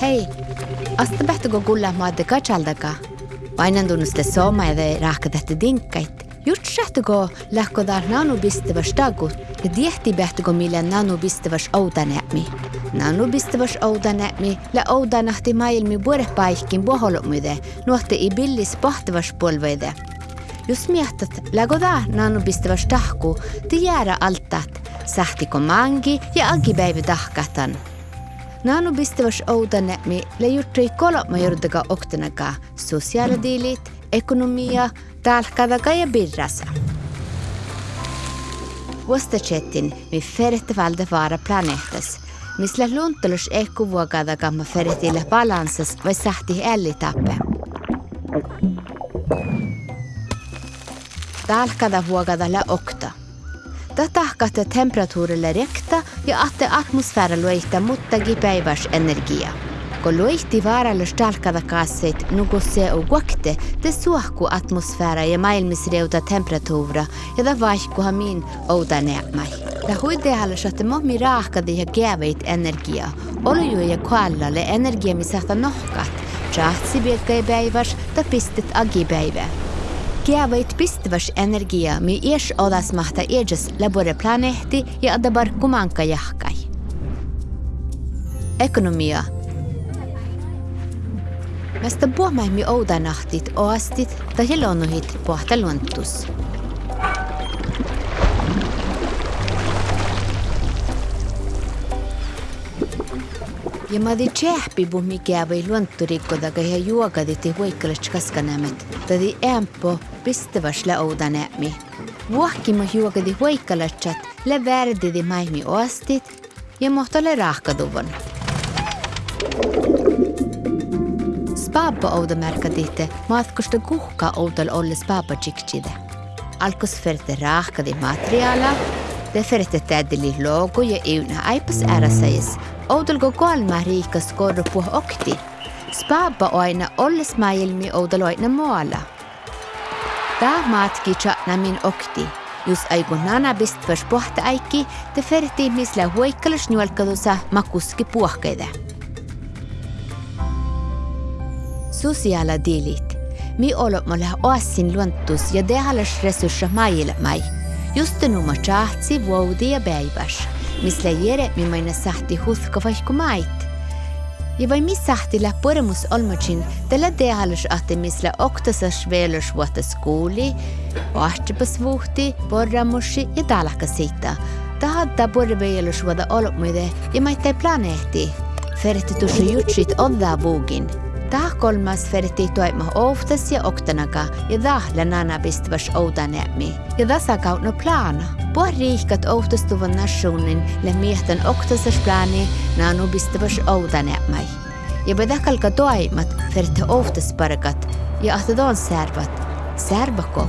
Hei, astapäätö kuulla maade katsaldaga. Painandunuste soomade rahkadete dinkkait. Just sähtöko lähkodaan nanupistäväs tagut ja tiehti pähtöko millä nanupistäväs outanämi. Nanupistäväs outanämi lä outanahti maailmi puolepaihkin poholumide, nuohte i billis pohtivas polveide. Jos miehtat läkodaa nanupistäväs tahku, ti jäädä altaat, sähtiko mangi ja agipäivä tahkatan. Nanu bistavas oudanämi la juttui kolma jordaga oktenaga sosiaaladiilit, ekonomia, talkadaga ja birrasa. Vuostachetin mi ferette valde vara planeetas, misla luntelus ekku vuokadaga ma feretille balansas vai sahti ellitappe. Talkada vuokada la okta. Tätä temperatuurille rekta ja atte atmosfäära luihta muttagi päiväs energiaa. Kun luihti vaaralla stalkada kassit nukusse u guakte te suahku atmosfäära ja maailmisreuta temperatuura ja da vaihkuha min ouda nämai. Da huidehalla satte mommi raakadi ja gäveit energia. Olu ja kuallalle energia mi sahta nohkat. Chahtsi bielkä päiväs da pistet agi pistäväs energia mi ies odas mahta ejes labore planehti ja adabar kumanka jahkai. Ekonomia Mästä puhmaimmi oudanahtit oastit tai luonnohit pohta ja ma di tjähpi bu mi käva i luonturikko daga ja juogadi ti huikkalast kaskanämät. Tadi ämpo pistäväsla oudan ämi. Vuokkimo juogadi huikkalastat le värdidi maimi ostit ja mohtole rahkaduvon. Spaappa ouda märkaditte maatkosta kuhka outal olles paapa tjiktjide. Alkos ferte rahkadi materiaalaa te ferte tädeli logo ja euna aipas ärasäis, oudal go kolma riikas korru puh okti. Spaba aina olles maailmi oudal aina maala. Tää matki chatna min okti. Jos aiku nana bistvars pohta aiki, te ferti misla huikkalus nuolkadusa makuski puhkeide. sosiaaladiilit. Mi olomalla oassin luontus ja dehalas resurssa mailla Just nu ma tsahtsi vuodi ja e päiväs, mis leiere mi maina e sahti hutka vaikku mait. Ja vai mis sahti la põrmus olmacin tällä tehalus ahti misla oktasas e veelus vuotas kuuli, vahtipas vuhti, porramusi ja talakasita. Tahatta porveelus vuoda olmuide ja maittai planeetti. Ferti tuossa jutsit oddaa vuugin. Tah kolmas ferti toima oftas ja oktanaga ja dah lanana bistvas oudanämi. Ja dasa kautno plana. Puh riikat ohtastuvan nationin le miehtan oktasas plani nanu bistvas oudanämai. Ja bedakalka toimat ferti oftas pargat ja ahtadon särvat. Särbako.